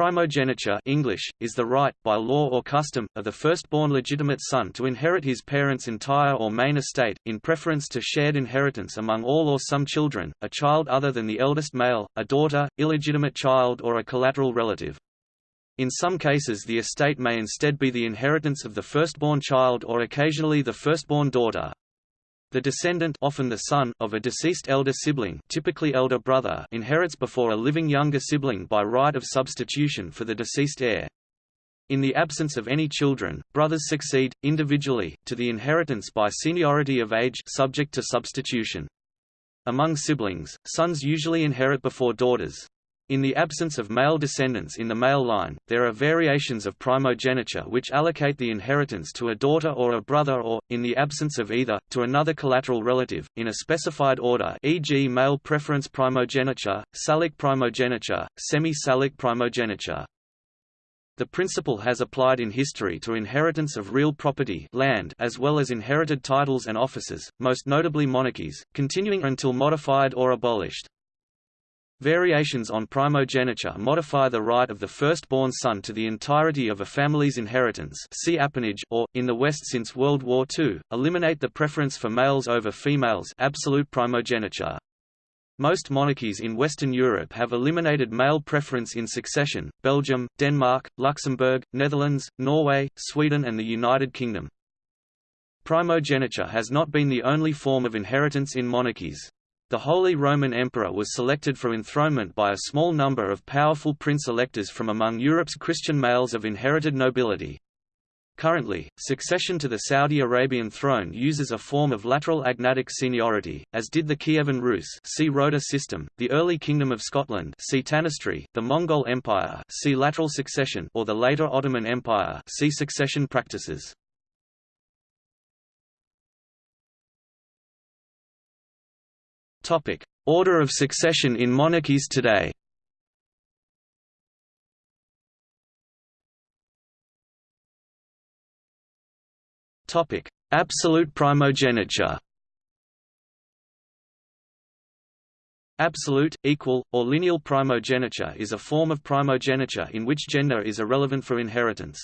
Primogeniture English, is the right, by law or custom, of the firstborn legitimate son to inherit his parents' entire or main estate, in preference to shared inheritance among all or some children, a child other than the eldest male, a daughter, illegitimate child or a collateral relative. In some cases the estate may instead be the inheritance of the firstborn child or occasionally the firstborn daughter. The descendant often the son of a deceased elder sibling typically elder brother inherits before a living younger sibling by right of substitution for the deceased heir. In the absence of any children, brothers succeed, individually, to the inheritance by seniority of age subject to substitution. Among siblings, sons usually inherit before daughters. In the absence of male descendants in the male line, there are variations of primogeniture which allocate the inheritance to a daughter or a brother or, in the absence of either, to another collateral relative, in a specified order e.g. male preference primogeniture, Salic primogeniture, semi-Salic primogeniture. The principle has applied in history to inheritance of real property land as well as inherited titles and offices, most notably monarchies, continuing until modified or abolished. Variations on primogeniture modify the right of the firstborn son to the entirety of a family's inheritance see appanage or, in the West since World War II, eliminate the preference for males over females absolute primogeniture. Most monarchies in Western Europe have eliminated male preference in succession, Belgium, Denmark, Luxembourg, Netherlands, Norway, Sweden and the United Kingdom. Primogeniture has not been the only form of inheritance in monarchies. The Holy Roman Emperor was selected for enthronement by a small number of powerful prince-electors from among Europe's Christian males of inherited nobility. Currently, succession to the Saudi Arabian throne uses a form of lateral agnatic seniority, as did the Kievan Rus see Rota system, the early Kingdom of Scotland see Tanistry, the Mongol Empire see lateral succession or the later Ottoman Empire see succession practices. Topic: Order of succession in monarchies today. Topic: Absolute primogeniture. Absolute, equal, or lineal primogeniture is a form of primogeniture in which gender is irrelevant for inheritance.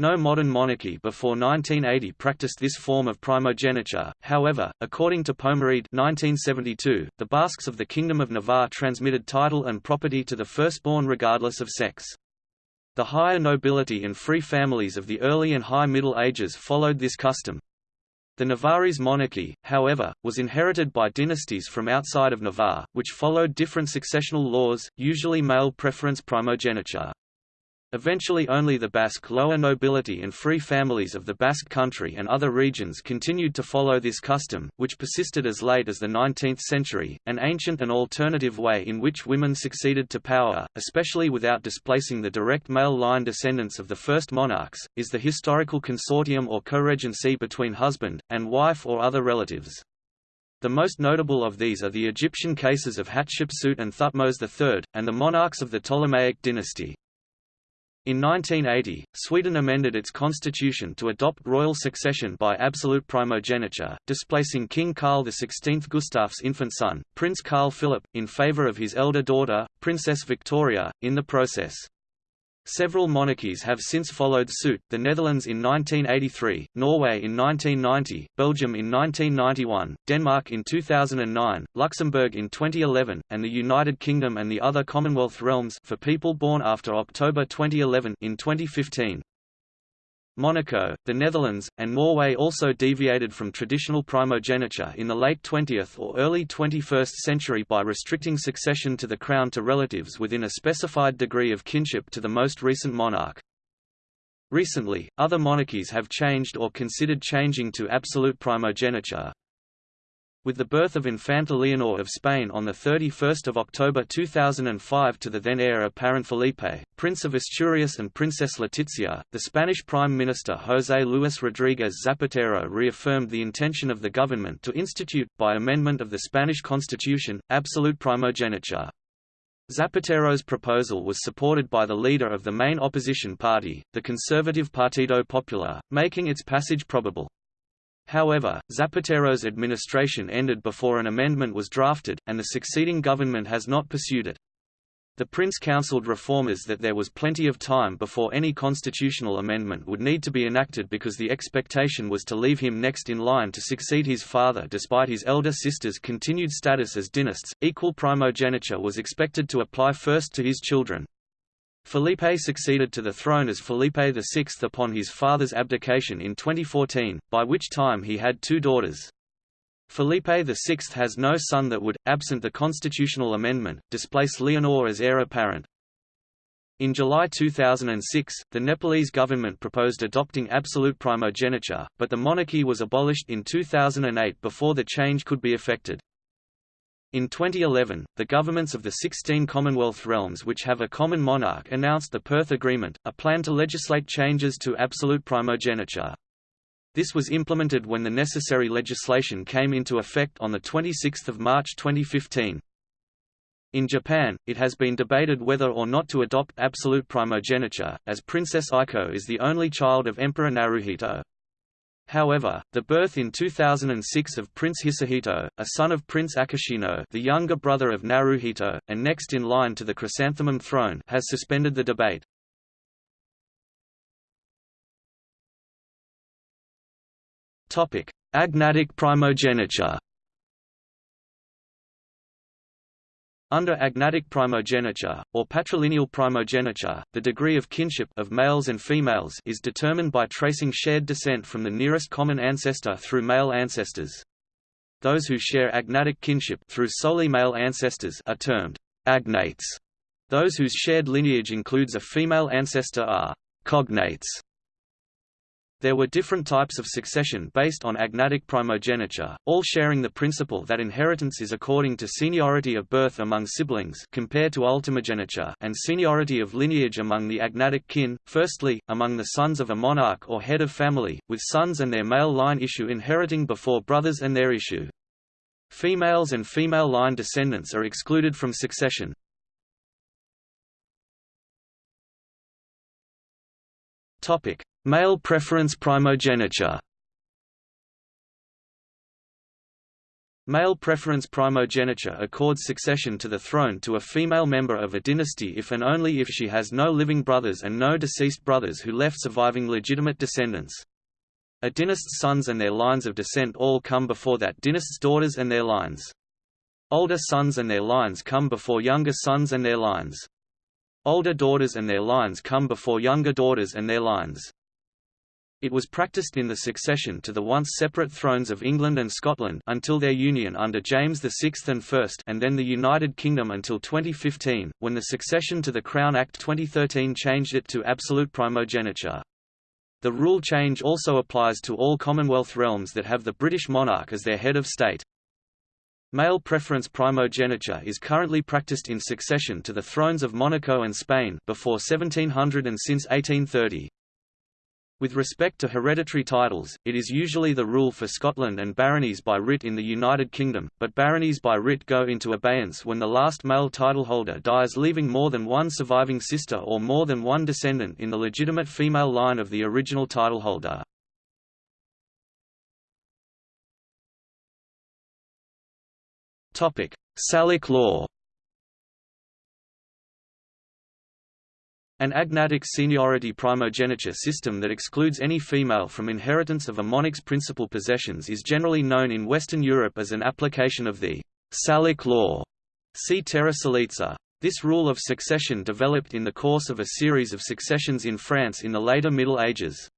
No modern monarchy before 1980 practiced this form of primogeniture, however, according to Pommereid 1972, the Basques of the Kingdom of Navarre transmitted title and property to the firstborn regardless of sex. The higher nobility and free families of the early and high Middle Ages followed this custom. The Navarrese monarchy, however, was inherited by dynasties from outside of Navarre, which followed different successional laws, usually male preference primogeniture. Eventually only the Basque lower nobility and free families of the Basque country and other regions continued to follow this custom, which persisted as late as the 19th century, an ancient and alternative way in which women succeeded to power, especially without displacing the direct male line descendants of the first monarchs, is the historical consortium or co-regency between husband, and wife or other relatives. The most notable of these are the Egyptian cases of Hatshepsut and Thutmose III, and the monarchs of the Ptolemaic dynasty. In 1980, Sweden amended its constitution to adopt royal succession by absolute primogeniture, displacing King Carl XVI Gustaf's infant son, Prince Carl Philip, in favor of his elder daughter, Princess Victoria, in the process. Several monarchies have since followed suit, the Netherlands in 1983, Norway in 1990, Belgium in 1991, Denmark in 2009, Luxembourg in 2011, and the United Kingdom and the other Commonwealth realms for people born after October 2011 in 2015. Monaco, the Netherlands, and Norway also deviated from traditional primogeniture in the late 20th or early 21st century by restricting succession to the crown to relatives within a specified degree of kinship to the most recent monarch. Recently, other monarchies have changed or considered changing to absolute primogeniture, with the birth of Infanta Leonor of Spain on 31 October 2005 to the then heir apparent Felipe, Prince of Asturias and Princess Letizia, the Spanish Prime Minister José Luis Rodríguez Zapatero reaffirmed the intention of the government to institute, by amendment of the Spanish constitution, absolute primogeniture. Zapatero's proposal was supported by the leader of the main opposition party, the conservative Partido Popular, making its passage probable. However, Zapatero's administration ended before an amendment was drafted, and the succeeding government has not pursued it. The prince counseled reformers that there was plenty of time before any constitutional amendment would need to be enacted because the expectation was to leave him next in line to succeed his father despite his elder sister's continued status as dynasts. Equal primogeniture was expected to apply first to his children. Felipe succeeded to the throne as Felipe VI upon his father's abdication in 2014, by which time he had two daughters. Felipe VI has no son that would, absent the constitutional amendment, displace Leonor as heir apparent. In July 2006, the Nepalese government proposed adopting absolute primogeniture, but the monarchy was abolished in 2008 before the change could be effected. In 2011, the governments of the 16 Commonwealth realms which have a common monarch announced the Perth Agreement, a plan to legislate changes to absolute primogeniture. This was implemented when the necessary legislation came into effect on 26 March 2015. In Japan, it has been debated whether or not to adopt absolute primogeniture, as Princess Aiko is the only child of Emperor Naruhito. However, the birth in 2006 of Prince Hisahito, a son of Prince Akishino the younger brother of Naruhito, and next in line to the chrysanthemum throne has suspended the debate. Agnatic primogeniture. Under agnatic primogeniture, or patrilineal primogeniture, the degree of kinship of males and females is determined by tracing shared descent from the nearest common ancestor through male ancestors. Those who share agnatic kinship through solely male ancestors are termed agnates. Those whose shared lineage includes a female ancestor are cognates. There were different types of succession based on agnatic primogeniture, all sharing the principle that inheritance is according to seniority of birth among siblings compared to ultimogeniture and seniority of lineage among the agnatic kin, firstly, among the sons of a monarch or head of family, with sons and their male line issue inheriting before brothers and their issue. Females and female line descendants are excluded from succession. Topic: Male preference primogeniture Male preference primogeniture accords succession to the throne to a female member of a dynasty if and only if she has no living brothers and no deceased brothers who left surviving legitimate descendants. A dynast's sons and their lines of descent all come before that dynast's daughters and their lines. Older sons and their lines come before younger sons and their lines. Older daughters and their lines come before younger daughters and their lines. It was practiced in the succession to the once separate thrones of England and Scotland until their union under James VI and I and then the United Kingdom until 2015, when the succession to the Crown Act 2013 changed it to absolute primogeniture. The rule change also applies to all Commonwealth realms that have the British monarch as their head of state. Male preference primogeniture is currently practiced in succession to the thrones of Monaco and Spain before 1700 and since 1830. With respect to hereditary titles, it is usually the rule for Scotland and baronies by writ in the United Kingdom, but baronies by writ go into abeyance when the last male titleholder dies leaving more than one surviving sister or more than one descendant in the legitimate female line of the original titleholder. Salic law An agnatic seniority primogeniture system that excludes any female from inheritance of a monarch's principal possessions is generally known in Western Europe as an application of the Salic law. See Terra Salica. This rule of succession developed in the course of a series of successions in France in the later Middle Ages.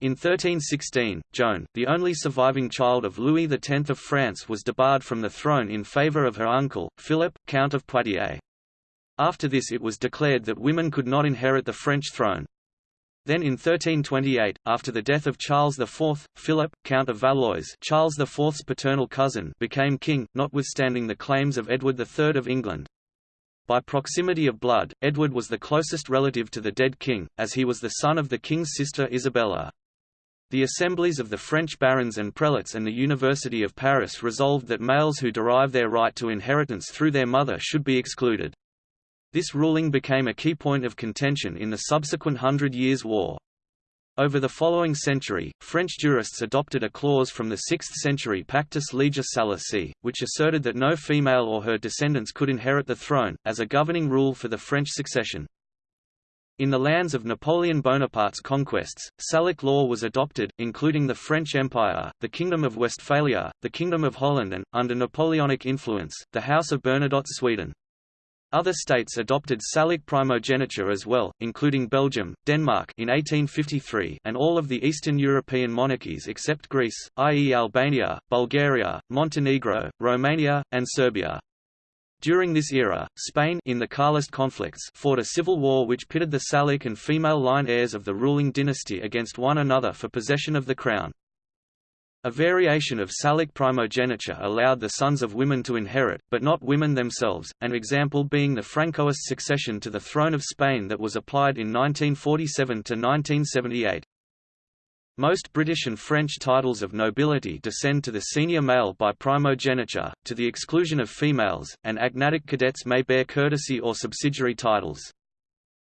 In 1316, Joan, the only surviving child of Louis X of France was debarred from the throne in favour of her uncle, Philip, Count of Poitiers. After this it was declared that women could not inherit the French throne. Then in 1328, after the death of Charles IV, Philip, Count of Valois Charles IV's paternal cousin became king, notwithstanding the claims of Edward III of England. By proximity of blood, Edward was the closest relative to the dead king, as he was the son of the king's sister Isabella. The assemblies of the French barons and prelates and the University of Paris resolved that males who derive their right to inheritance through their mother should be excluded. This ruling became a key point of contention in the subsequent Hundred Years' War. Over the following century, French jurists adopted a clause from the 6th century Pactus Legis Salicae, which asserted that no female or her descendants could inherit the throne, as a governing rule for the French succession. In the lands of Napoleon Bonaparte's conquests, Salic law was adopted, including the French Empire, the Kingdom of Westphalia, the Kingdom of Holland and, under Napoleonic influence, the House of Bernadotte Sweden. Other states adopted Salic primogeniture as well, including Belgium, Denmark in 1853 and all of the Eastern European monarchies except Greece, i.e. Albania, Bulgaria, Montenegro, Romania, and Serbia. During this era, Spain in the Carlist conflicts fought a civil war which pitted the Salic and female line heirs of the ruling dynasty against one another for possession of the crown. A variation of Salic primogeniture allowed the sons of women to inherit, but not women themselves, an example being the Francoist succession to the throne of Spain that was applied in 1947 to 1978. Most British and French titles of nobility descend to the senior male by primogeniture, to the exclusion of females, and agnatic cadets may bear courtesy or subsidiary titles.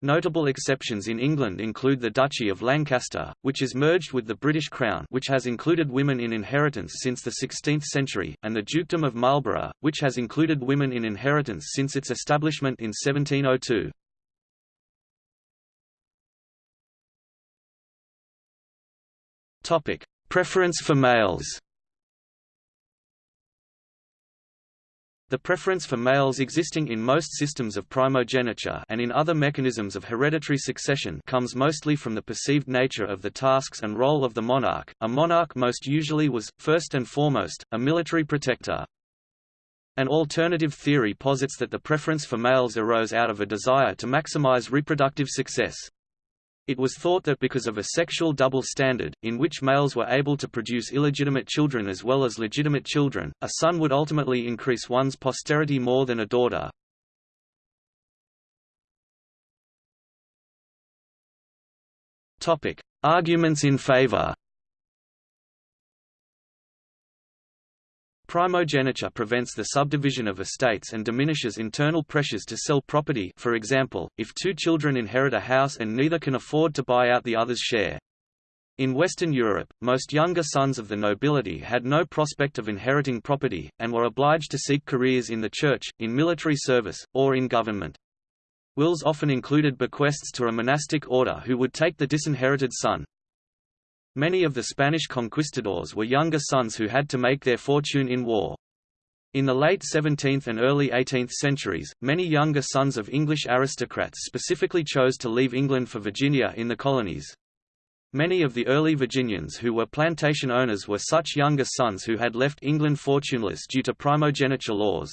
Notable exceptions in England include the Duchy of Lancaster, which is merged with the British Crown which has included women in inheritance since the 16th century, and the Dukedom of Marlborough, which has included women in inheritance since its establishment in 1702. Preference for males The preference for males existing in most systems of primogeniture and in other mechanisms of hereditary succession comes mostly from the perceived nature of the tasks and role of the monarch. A monarch most usually was, first and foremost, a military protector. An alternative theory posits that the preference for males arose out of a desire to maximize reproductive success. It was thought that because of a sexual double standard, in which males were able to produce illegitimate children as well as legitimate children, a son would ultimately increase one's posterity more than a daughter. Arguments in favor Primogeniture prevents the subdivision of estates and diminishes internal pressures to sell property for example, if two children inherit a house and neither can afford to buy out the other's share. In Western Europe, most younger sons of the nobility had no prospect of inheriting property, and were obliged to seek careers in the church, in military service, or in government. Wills often included bequests to a monastic order who would take the disinherited son. Many of the Spanish conquistadors were younger sons who had to make their fortune in war. In the late 17th and early 18th centuries, many younger sons of English aristocrats specifically chose to leave England for Virginia in the colonies. Many of the early Virginians who were plantation owners were such younger sons who had left England fortuneless due to primogeniture laws.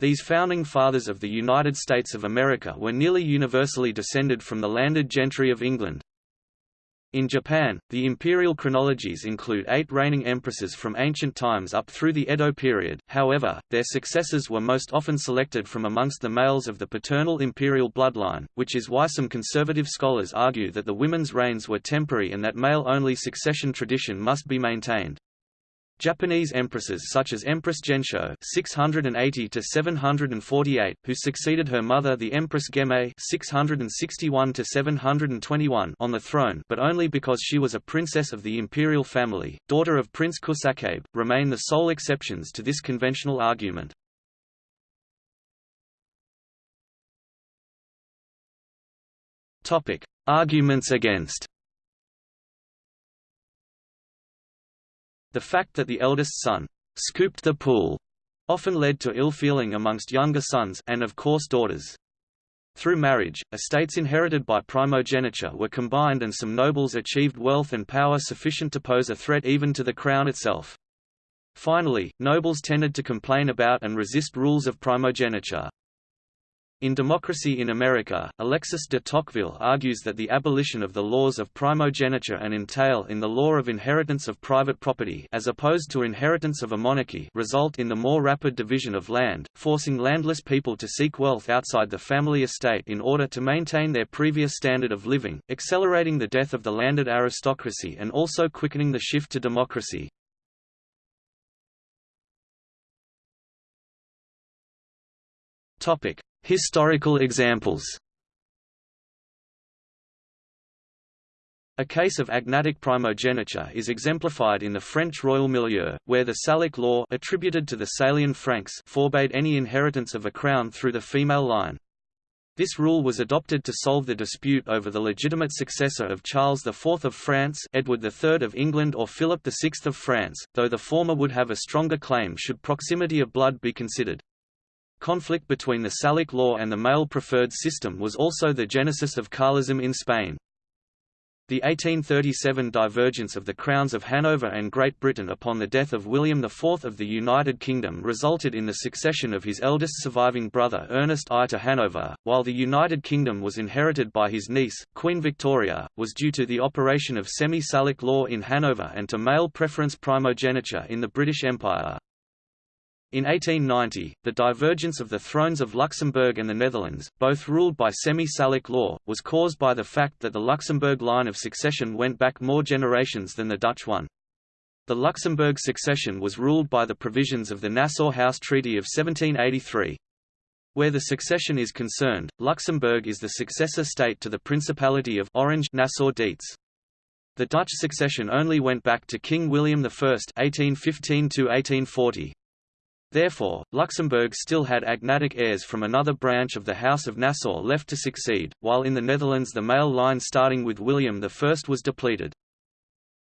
These founding fathers of the United States of America were nearly universally descended from the landed gentry of England. In Japan, the imperial chronologies include eight reigning empresses from ancient times up through the Edo period, however, their successors were most often selected from amongst the males of the paternal imperial bloodline, which is why some conservative scholars argue that the women's reigns were temporary and that male-only succession tradition must be maintained. Japanese empresses such as Empress Gensho (680–748), who succeeded her mother, the Empress Genmei (661–721) on the throne, but only because she was a princess of the imperial family, daughter of Prince Kusakabe, remain the sole exceptions to this conventional argument. Topic: Arguments against. The fact that the eldest son scooped the pool often led to ill feeling amongst younger sons and of course daughters. Through marriage, estates inherited by primogeniture were combined and some nobles achieved wealth and power sufficient to pose a threat even to the crown itself. Finally, nobles tended to complain about and resist rules of primogeniture. In Democracy in America, Alexis de Tocqueville argues that the abolition of the laws of primogeniture and entail in the law of inheritance of private property as opposed to inheritance of a monarchy result in the more rapid division of land, forcing landless people to seek wealth outside the family estate in order to maintain their previous standard of living, accelerating the death of the landed aristocracy and also quickening the shift to democracy. Topic: Historical examples A case of agnatic primogeniture is exemplified in the French royal milieu, where the Salic law attributed to the Salian Franks forbade any inheritance of a crown through the female line. This rule was adopted to solve the dispute over the legitimate successor of Charles IV of France Edward III of England or Philip VI of France, though the former would have a stronger claim should proximity of blood be considered. Conflict between the Salic law and the male preferred system was also the genesis of Carlism in Spain. The 1837 divergence of the crowns of Hanover and Great Britain upon the death of William IV of the United Kingdom resulted in the succession of his eldest surviving brother Ernest I to Hanover, while the United Kingdom was inherited by his niece, Queen Victoria, was due to the operation of semi-Salic law in Hanover and to male preference primogeniture in the British Empire. In 1890, the divergence of the thrones of Luxembourg and the Netherlands, both ruled by semi-Salic law, was caused by the fact that the Luxembourg line of succession went back more generations than the Dutch one. The Luxembourg succession was ruled by the provisions of the Nassau House Treaty of 1783. Where the succession is concerned, Luxembourg is the successor state to the Principality of Orange Nassau-Dietz. The Dutch succession only went back to King William I (1815–1840). Therefore, Luxembourg still had agnatic heirs from another branch of the House of Nassau left to succeed, while in the Netherlands the male line starting with William I was depleted.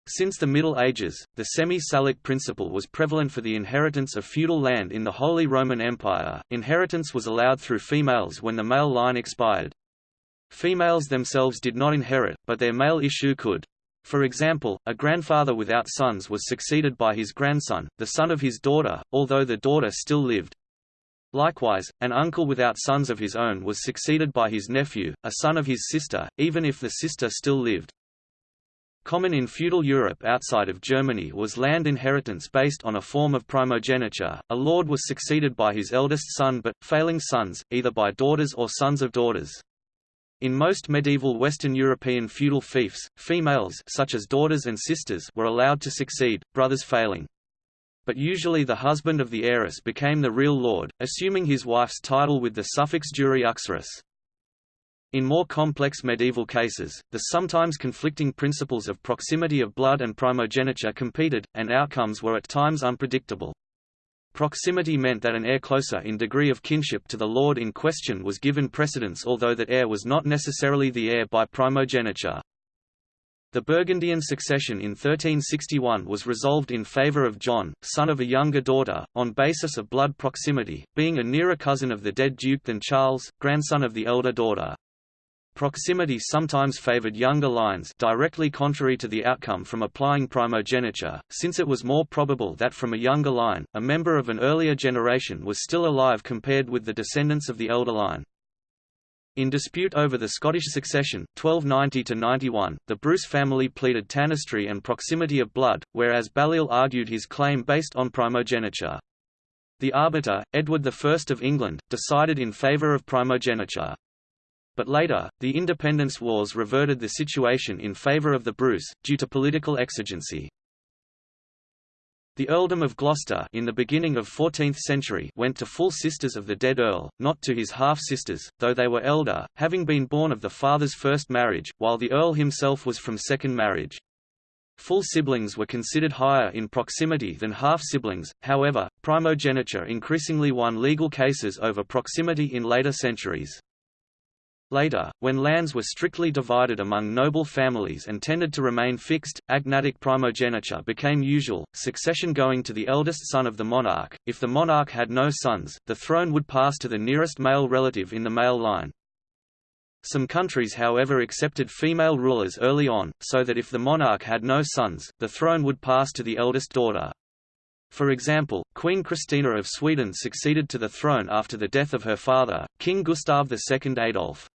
Since the Middle Ages, the semi-Salic principle was prevalent for the inheritance of feudal land in the Holy Roman Empire. Inheritance was allowed through females when the male line expired. Females themselves did not inherit, but their male issue could. For example, a grandfather without sons was succeeded by his grandson, the son of his daughter, although the daughter still lived. Likewise, an uncle without sons of his own was succeeded by his nephew, a son of his sister, even if the sister still lived. Common in feudal Europe outside of Germany was land inheritance based on a form of primogeniture. A lord was succeeded by his eldest son but, failing sons, either by daughters or sons of daughters. In most medieval Western European feudal fiefs, females such as daughters and sisters were allowed to succeed, brothers failing. But usually the husband of the heiress became the real lord, assuming his wife's title with the suffix jure uxoris. In more complex medieval cases, the sometimes conflicting principles of proximity of blood and primogeniture competed, and outcomes were at times unpredictable. Proximity meant that an heir closer in degree of kinship to the lord in question was given precedence although that heir was not necessarily the heir by primogeniture. The Burgundian succession in 1361 was resolved in favour of John, son of a younger daughter, on basis of blood proximity, being a nearer cousin of the dead duke than Charles, grandson of the elder daughter. Proximity sometimes favored younger lines directly contrary to the outcome from applying primogeniture, since it was more probable that from a younger line, a member of an earlier generation was still alive compared with the descendants of the elder line. In dispute over the Scottish succession, 1290–91, the Bruce family pleaded tanistry and proximity of blood, whereas Balliol argued his claim based on primogeniture. The arbiter, Edward I of England, decided in favour of primogeniture. But later, the independence wars reverted the situation in favour of the Bruce, due to political exigency. The earldom of Gloucester in the beginning of 14th century went to full sisters of the dead earl, not to his half-sisters, though they were elder, having been born of the father's first marriage, while the earl himself was from second marriage. Full siblings were considered higher in proximity than half-siblings, however, primogeniture increasingly won legal cases over proximity in later centuries. Later, when lands were strictly divided among noble families and tended to remain fixed, agnatic primogeniture became usual, succession going to the eldest son of the monarch. If the monarch had no sons, the throne would pass to the nearest male relative in the male line. Some countries however accepted female rulers early on, so that if the monarch had no sons, the throne would pass to the eldest daughter. For example, Queen Christina of Sweden succeeded to the throne after the death of her father, King Gustav II Adolf.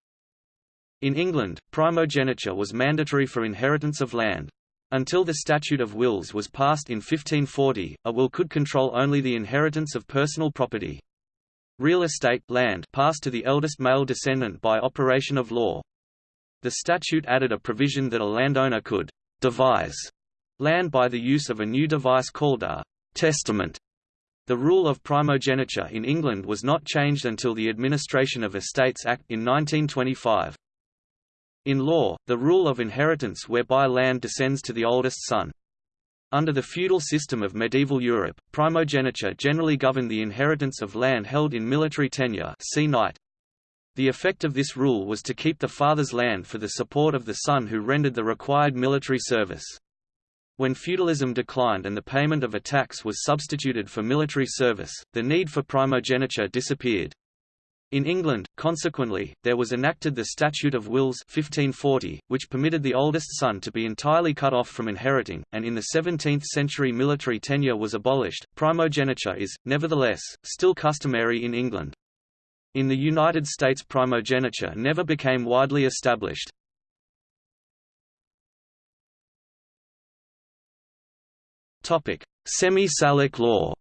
In England, primogeniture was mandatory for inheritance of land. Until the Statute of Wills was passed in 1540, a will could control only the inheritance of personal property. Real estate land passed to the eldest male descendant by operation of law. The statute added a provision that a landowner could «devise» land by the use of a new device called a «testament». The rule of primogeniture in England was not changed until the Administration of Estates Act in 1925. In law, the rule of inheritance whereby land descends to the oldest son. Under the feudal system of medieval Europe, primogeniture generally governed the inheritance of land held in military tenure see knight. The effect of this rule was to keep the father's land for the support of the son who rendered the required military service. When feudalism declined and the payment of a tax was substituted for military service, the need for primogeniture disappeared. In England, consequently, there was enacted the Statute of Wills 1540, which permitted the oldest son to be entirely cut off from inheriting, and in the 17th century military tenure was abolished. Primogeniture is, nevertheless, still customary in England. In the United States primogeniture never became widely established. Semi-Salic law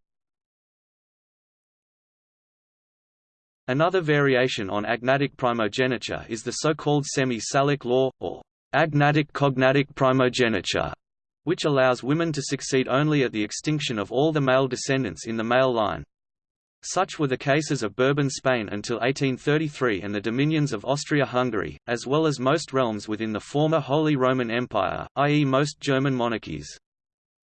Another variation on agnatic primogeniture is the so-called semi-Salic law, or agnatic cognatic primogeniture, which allows women to succeed only at the extinction of all the male descendants in the male line. Such were the cases of Bourbon Spain until 1833 and the dominions of Austria-Hungary, as well as most realms within the former Holy Roman Empire, i.e. most German monarchies.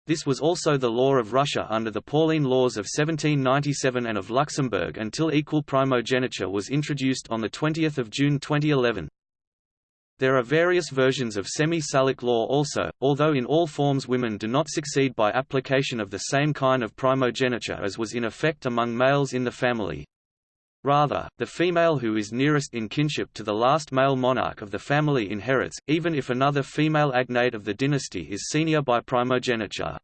This was also the law of Russia under the Pauline laws of 1797 and of Luxembourg until equal primogeniture was introduced on 20 June 2011. There are various versions of semi-Salic law also, although in all forms women do not succeed by application of the same kind of primogeniture as was in effect among males in the family. Rather, the female who is nearest in kinship to the last male monarch of the family inherits, even if another female agnate of the dynasty is senior by primogeniture.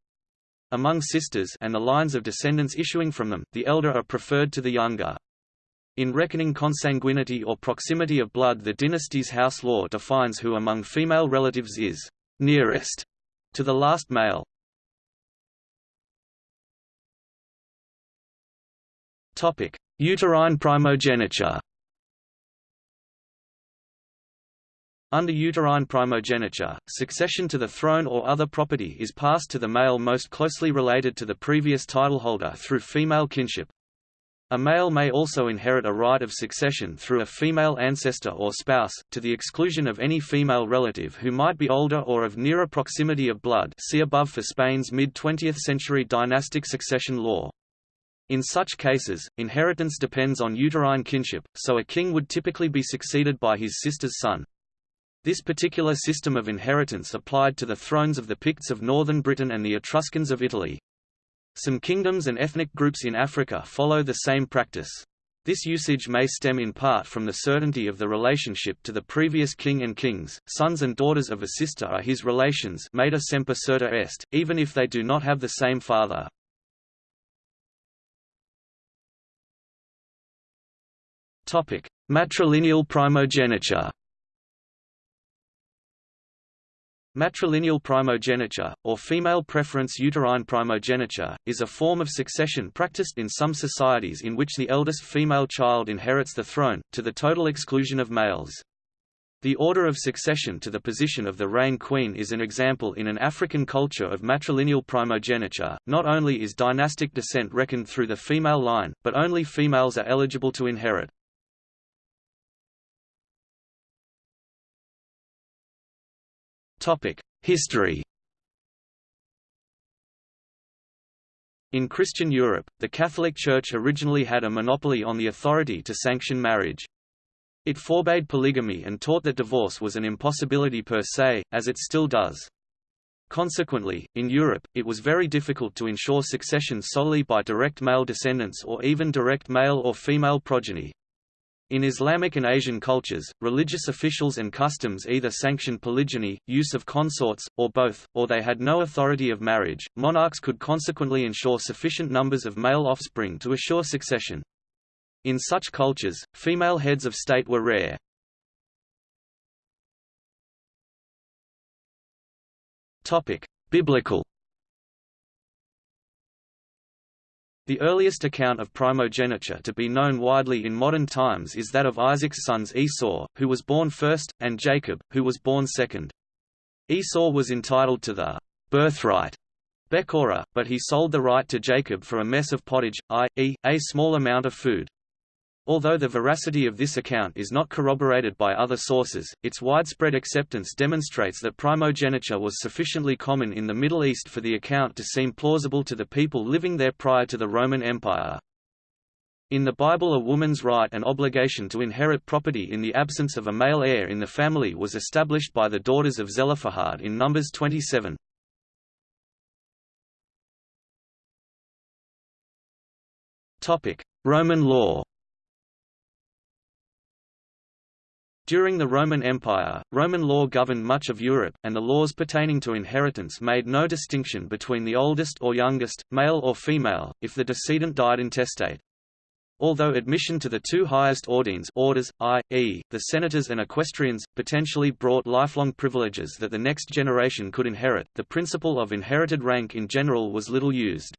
Among sisters and the lines of descendants issuing from them, the elder are preferred to the younger. In reckoning consanguinity or proximity of blood the dynasty's house law defines who among female relatives is «nearest» to the last male. Uterine primogeniture Under uterine primogeniture, succession to the throne or other property is passed to the male most closely related to the previous titleholder through female kinship. A male may also inherit a right of succession through a female ancestor or spouse, to the exclusion of any female relative who might be older or of nearer proximity of blood see above for Spain's mid-20th century dynastic succession law. In such cases, inheritance depends on uterine kinship, so a king would typically be succeeded by his sister's son. This particular system of inheritance applied to the thrones of the Picts of northern Britain and the Etruscans of Italy. Some kingdoms and ethnic groups in Africa follow the same practice. This usage may stem in part from the certainty of the relationship to the previous king and kings. Sons and daughters of a sister are his relations, mater semper certa est, even if they do not have the same father. Topic: Matrilineal primogeniture. Matrilineal primogeniture, or female preference uterine primogeniture, is a form of succession practiced in some societies in which the eldest female child inherits the throne, to the total exclusion of males. The order of succession to the position of the Rain Queen is an example in an African culture of matrilineal primogeniture. Not only is dynastic descent reckoned through the female line, but only females are eligible to inherit. History In Christian Europe, the Catholic Church originally had a monopoly on the authority to sanction marriage. It forbade polygamy and taught that divorce was an impossibility per se, as it still does. Consequently, in Europe, it was very difficult to ensure succession solely by direct male descendants or even direct male or female progeny. In Islamic and Asian cultures, religious officials and customs either sanctioned polygyny, use of consorts, or both, or they had no authority of marriage. Monarchs could consequently ensure sufficient numbers of male offspring to assure succession. In such cultures, female heads of state were rare. Topic: Biblical The earliest account of primogeniture to be known widely in modern times is that of Isaac's sons Esau, who was born first, and Jacob, who was born second. Esau was entitled to the birthright Bechorah, but he sold the right to Jacob for a mess of pottage, i.e., a small amount of food. Although the veracity of this account is not corroborated by other sources, its widespread acceptance demonstrates that primogeniture was sufficiently common in the Middle East for the account to seem plausible to the people living there prior to the Roman Empire. In the Bible a woman's right and obligation to inherit property in the absence of a male heir in the family was established by the daughters of Zelophehad in Numbers 27. Roman law During the Roman Empire, Roman law governed much of Europe, and the laws pertaining to inheritance made no distinction between the oldest or youngest, male or female, if the decedent died intestate. Although admission to the two highest ordines orders, i.e., the senators and equestrians, potentially brought lifelong privileges that the next generation could inherit, the principle of inherited rank in general was little used.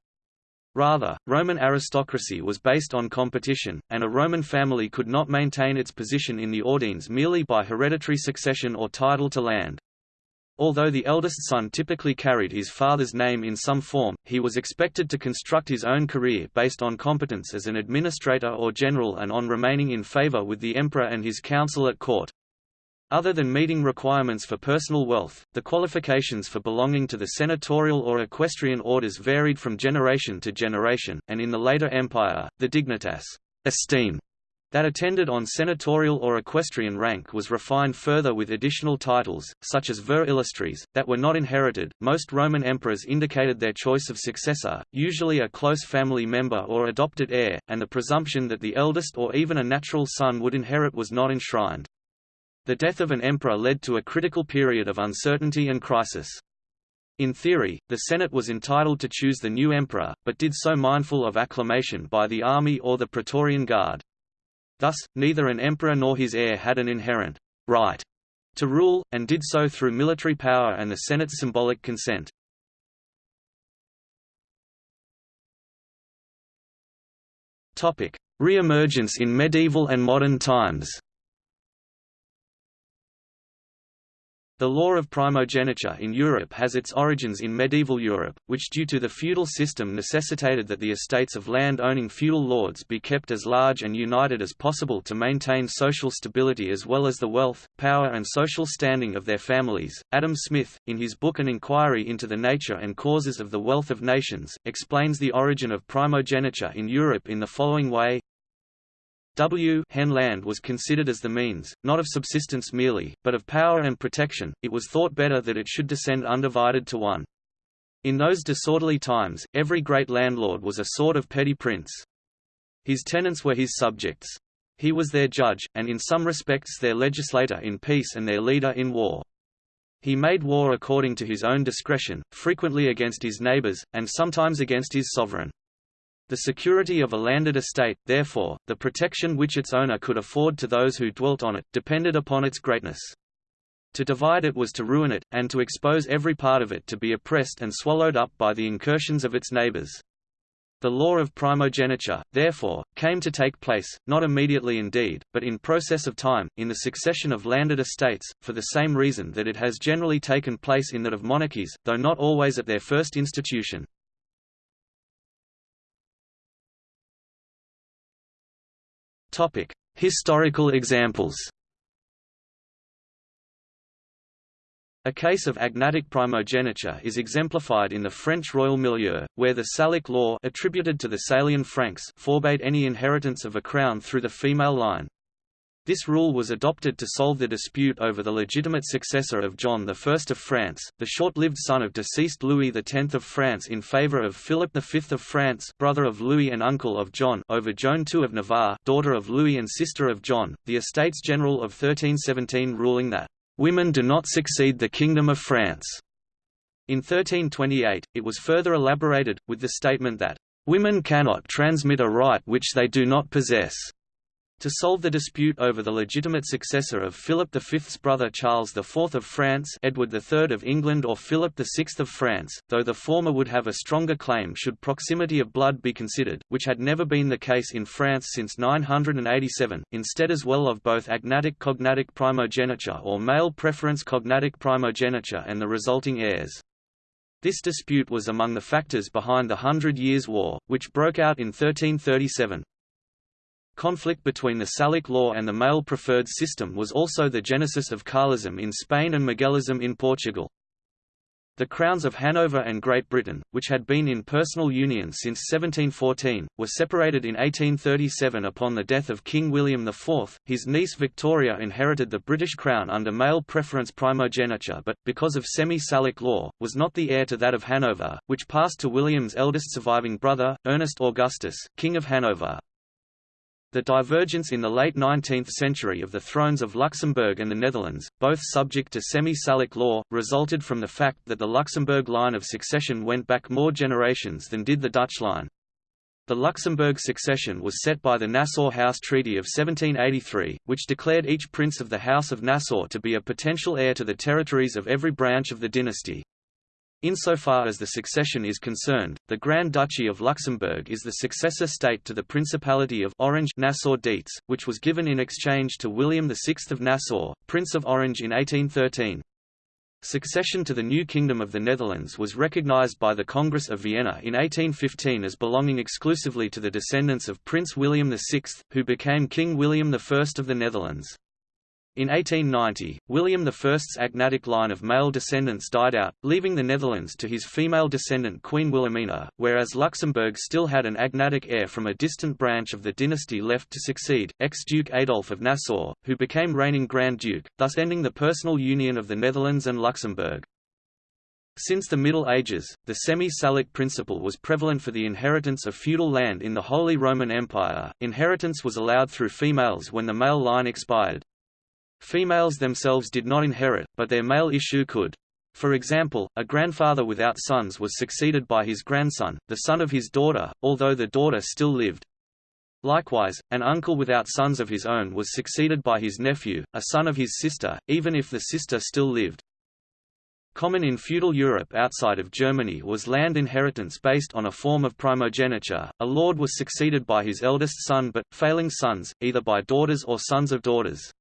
Rather, Roman aristocracy was based on competition, and a Roman family could not maintain its position in the Ordines merely by hereditary succession or title to land. Although the eldest son typically carried his father's name in some form, he was expected to construct his own career based on competence as an administrator or general and on remaining in favor with the emperor and his council at court. Other than meeting requirements for personal wealth, the qualifications for belonging to the senatorial or equestrian orders varied from generation to generation, and in the later empire, the dignitas esteem that attended on senatorial or equestrian rank was refined further with additional titles, such as vir illustris, that were not inherited. Most Roman emperors indicated their choice of successor, usually a close family member or adopted heir, and the presumption that the eldest or even a natural son would inherit was not enshrined. The death of an emperor led to a critical period of uncertainty and crisis. In theory, the Senate was entitled to choose the new emperor, but did so mindful of acclamation by the army or the Praetorian Guard. Thus, neither an emperor nor his heir had an inherent right to rule, and did so through military power and the Senate's symbolic consent. Re-emergence in medieval and modern times The law of primogeniture in Europe has its origins in medieval Europe, which due to the feudal system necessitated that the estates of land-owning feudal lords be kept as large and united as possible to maintain social stability as well as the wealth, power and social standing of their families. Adam Smith, in his book An Inquiry into the Nature and Causes of the Wealth of Nations, explains the origin of primogeniture in Europe in the following way W hen land was considered as the means, not of subsistence merely, but of power and protection, it was thought better that it should descend undivided to one. In those disorderly times, every great landlord was a sort of petty prince. His tenants were his subjects. He was their judge, and in some respects their legislator in peace and their leader in war. He made war according to his own discretion, frequently against his neighbors, and sometimes against his sovereign. The security of a landed estate, therefore, the protection which its owner could afford to those who dwelt on it, depended upon its greatness. To divide it was to ruin it, and to expose every part of it to be oppressed and swallowed up by the incursions of its neighbors. The law of primogeniture, therefore, came to take place, not immediately indeed, but in process of time, in the succession of landed estates, for the same reason that it has generally taken place in that of monarchies, though not always at their first institution. Historical examples. A case of agnatic primogeniture is exemplified in the French royal milieu, where the Salic law attributed to the Salian Franks forbade any inheritance of a crown through the female line. This rule was adopted to solve the dispute over the legitimate successor of John I of France, the short-lived son of deceased Louis X of France in favour of Philip V of France brother of Louis and uncle of John over Joan II of Navarre daughter of Louis and sister of John, the Estates General of 1317 ruling that, "...women do not succeed the Kingdom of France." In 1328, it was further elaborated, with the statement that, "...women cannot transmit a right which they do not possess." To solve the dispute over the legitimate successor of Philip V's brother Charles IV of France Edward III of England or Philip VI of France, though the former would have a stronger claim should proximity of blood be considered, which had never been the case in France since 987, instead as well of both agnatic cognatic primogeniture or male preference cognatic primogeniture and the resulting heirs. This dispute was among the factors behind the Hundred Years' War, which broke out in 1337. Conflict between the Salic law and the male preferred system was also the genesis of Carlism in Spain and Miguelism in Portugal. The crowns of Hanover and Great Britain, which had been in personal union since 1714, were separated in 1837 upon the death of King William IV. His niece Victoria inherited the British crown under male preference primogeniture but, because of semi-Salic law, was not the heir to that of Hanover, which passed to William's eldest surviving brother, Ernest Augustus, King of Hanover. The divergence in the late 19th century of the thrones of Luxembourg and the Netherlands, both subject to semi-Salic law, resulted from the fact that the Luxembourg line of succession went back more generations than did the Dutch line. The Luxembourg succession was set by the Nassau House Treaty of 1783, which declared each prince of the House of Nassau to be a potential heir to the territories of every branch of the dynasty. Insofar as the succession is concerned, the Grand Duchy of Luxembourg is the successor state to the Principality of Orange Nassau-Dietz, which was given in exchange to William VI of Nassau, Prince of Orange in 1813. Succession to the new Kingdom of the Netherlands was recognized by the Congress of Vienna in 1815 as belonging exclusively to the descendants of Prince William VI, who became King William I of the Netherlands. In 1890, William I's agnatic line of male descendants died out, leaving the Netherlands to his female descendant Queen Wilhelmina, whereas Luxembourg still had an agnatic heir from a distant branch of the dynasty left to succeed, ex-Duke Adolf of Nassau, who became reigning Grand Duke, thus ending the personal union of the Netherlands and Luxembourg. Since the Middle Ages, the semi-Salic principle was prevalent for the inheritance of feudal land in the Holy Roman Empire. Inheritance was allowed through females when the male line expired. Females themselves did not inherit, but their male issue could. For example, a grandfather without sons was succeeded by his grandson, the son of his daughter, although the daughter still lived. Likewise, an uncle without sons of his own was succeeded by his nephew, a son of his sister, even if the sister still lived. Common in feudal Europe outside of Germany was land inheritance based on a form of primogeniture. A lord was succeeded by his eldest son but, failing sons, either by daughters or sons of daughters.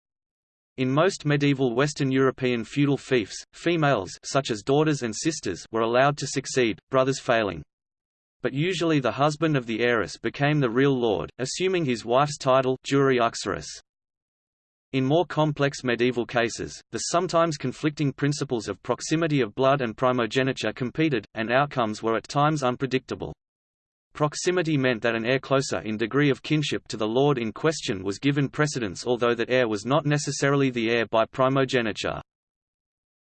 In most medieval Western European feudal fiefs, females such as daughters and sisters were allowed to succeed, brothers failing. But usually the husband of the heiress became the real lord, assuming his wife's title. In more complex medieval cases, the sometimes conflicting principles of proximity of blood and primogeniture competed, and outcomes were at times unpredictable. Proximity meant that an heir closer in degree of kinship to the lord in question was given precedence although that heir was not necessarily the heir by primogeniture.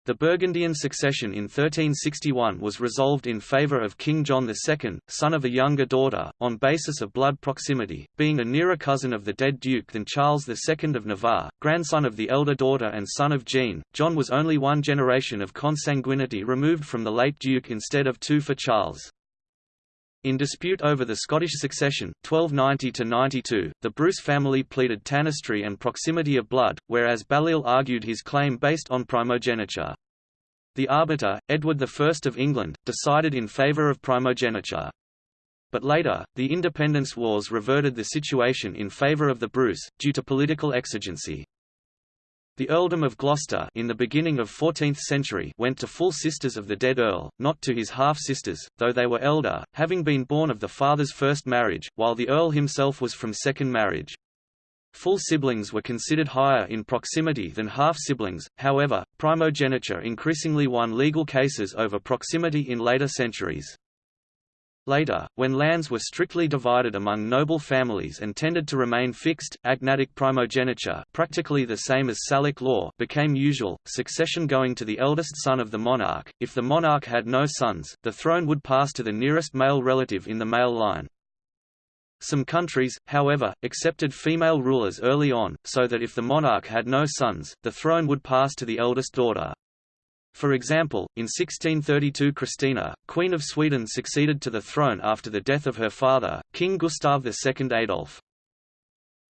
The Burgundian succession in 1361 was resolved in favour of King John II, son of a younger daughter, on basis of blood proximity, being a nearer cousin of the dead duke than Charles II of Navarre, grandson of the elder daughter and son of Jean. John was only one generation of consanguinity removed from the late duke instead of two for Charles. In dispute over the Scottish succession 1290–92, the Bruce family pleaded tanistry and proximity of blood, whereas Balliol argued his claim based on primogeniture. The arbiter, Edward I of England, decided in favour of primogeniture. But later, the independence wars reverted the situation in favour of the Bruce, due to political exigency. The earldom of Gloucester in the beginning of 14th century went to full sisters of the dead earl, not to his half-sisters, though they were elder, having been born of the father's first marriage, while the earl himself was from second marriage. Full siblings were considered higher in proximity than half-siblings, however, primogeniture increasingly won legal cases over proximity in later centuries. Later, when lands were strictly divided among noble families and tended to remain fixed, agnatic primogeniture practically the same as Salic law became usual, succession going to the eldest son of the monarch. If the monarch had no sons, the throne would pass to the nearest male relative in the male line. Some countries, however, accepted female rulers early on, so that if the monarch had no sons, the throne would pass to the eldest daughter. For example, in 1632 Christina, Queen of Sweden succeeded to the throne after the death of her father, King Gustav II Adolf.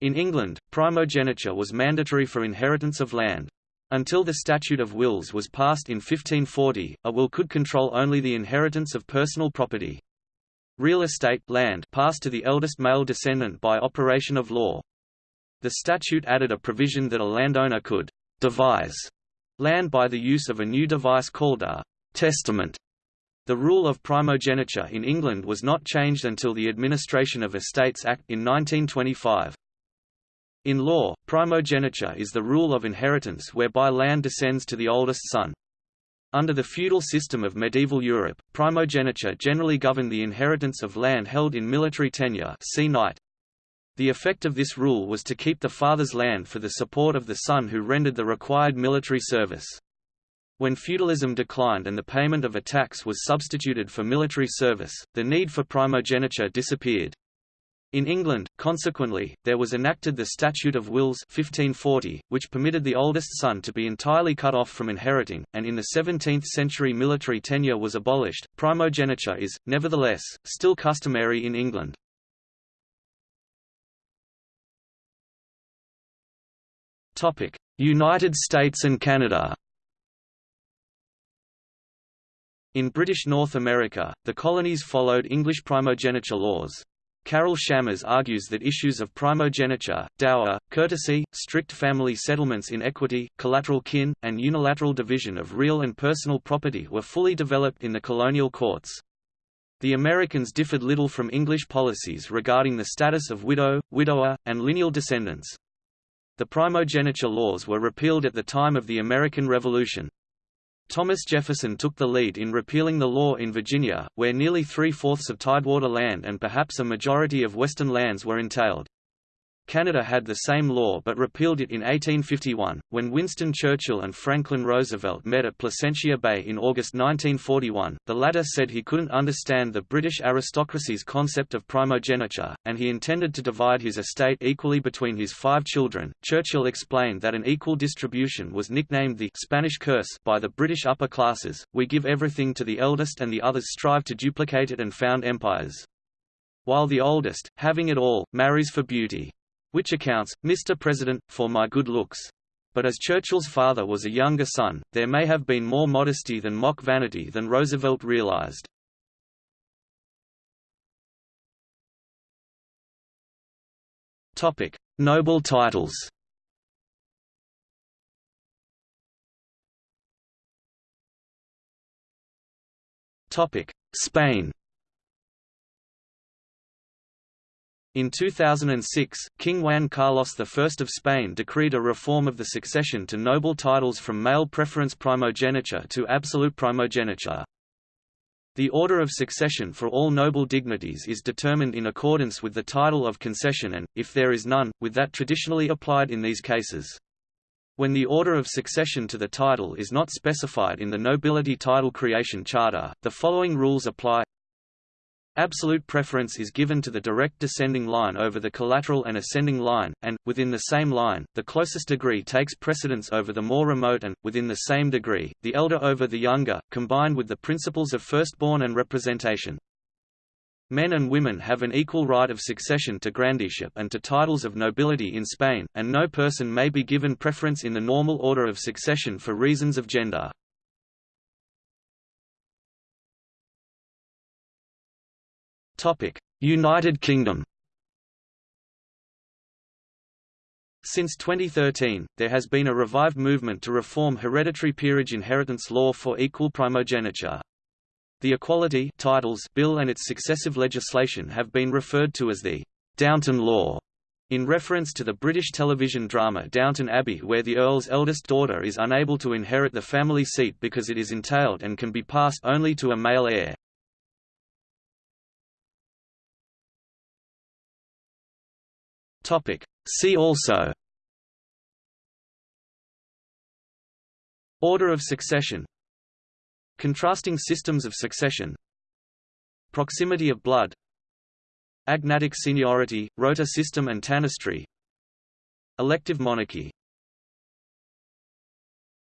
In England, primogeniture was mandatory for inheritance of land. Until the Statute of Wills was passed in 1540, a will could control only the inheritance of personal property. Real estate land passed to the eldest male descendant by operation of law. The statute added a provision that a landowner could devise land by the use of a new device called a testament. The rule of primogeniture in England was not changed until the Administration of Estates Act in 1925. In law, primogeniture is the rule of inheritance whereby land descends to the oldest son. Under the feudal system of medieval Europe, primogeniture generally governed the inheritance of land held in military tenure see knight. The effect of this rule was to keep the father's land for the support of the son who rendered the required military service. When feudalism declined and the payment of a tax was substituted for military service, the need for primogeniture disappeared. In England, consequently, there was enacted the Statute of Wills 1540, which permitted the oldest son to be entirely cut off from inheriting, and in the 17th century military tenure was abolished. Primogeniture is, nevertheless, still customary in England. United States and Canada In British North America, the colonies followed English primogeniture laws. Carol Shammas argues that issues of primogeniture, dower, curtesy, strict family settlements in equity, collateral kin, and unilateral division of real and personal property were fully developed in the colonial courts. The Americans differed little from English policies regarding the status of widow, widower, and lineal descendants. The primogeniture laws were repealed at the time of the American Revolution. Thomas Jefferson took the lead in repealing the law in Virginia, where nearly three-fourths of tidewater land and perhaps a majority of western lands were entailed. Canada had the same law but repealed it in 1851. When Winston Churchill and Franklin Roosevelt met at Placentia Bay in August 1941, the latter said he couldn't understand the British aristocracy's concept of primogeniture, and he intended to divide his estate equally between his five children. Churchill explained that an equal distribution was nicknamed the Spanish curse by the British upper classes we give everything to the eldest and the others strive to duplicate it and found empires. While the oldest, having it all, marries for beauty. Which accounts, Mr. President, for my good looks. But as Churchill's father was a younger son, there may have been more modesty than mock vanity than Roosevelt realized. Topic: Noble titles. Topic: Spain. In 2006, King Juan Carlos I of Spain decreed a reform of the succession to noble titles from male preference primogeniture to absolute primogeniture. The order of succession for all noble dignities is determined in accordance with the title of concession and, if there is none, with that traditionally applied in these cases. When the order of succession to the title is not specified in the nobility title creation charter, the following rules apply Absolute preference is given to the direct descending line over the collateral and ascending line, and, within the same line, the closest degree takes precedence over the more remote and, within the same degree, the elder over the younger, combined with the principles of firstborn and representation. Men and women have an equal right of succession to grandeeship and to titles of nobility in Spain, and no person may be given preference in the normal order of succession for reasons of gender. United Kingdom Since 2013, there has been a revived movement to reform hereditary peerage inheritance law for equal primogeniture. The Equality Titles Bill and its successive legislation have been referred to as the Downton Law, in reference to the British television drama Downton Abbey where the Earl's eldest daughter is unable to inherit the family seat because it is entailed and can be passed only to a male heir. Topic. See also. Order of succession. Contrasting systems of succession. Proximity of blood. Agnatic seniority, rota system and tanistry. Elective monarchy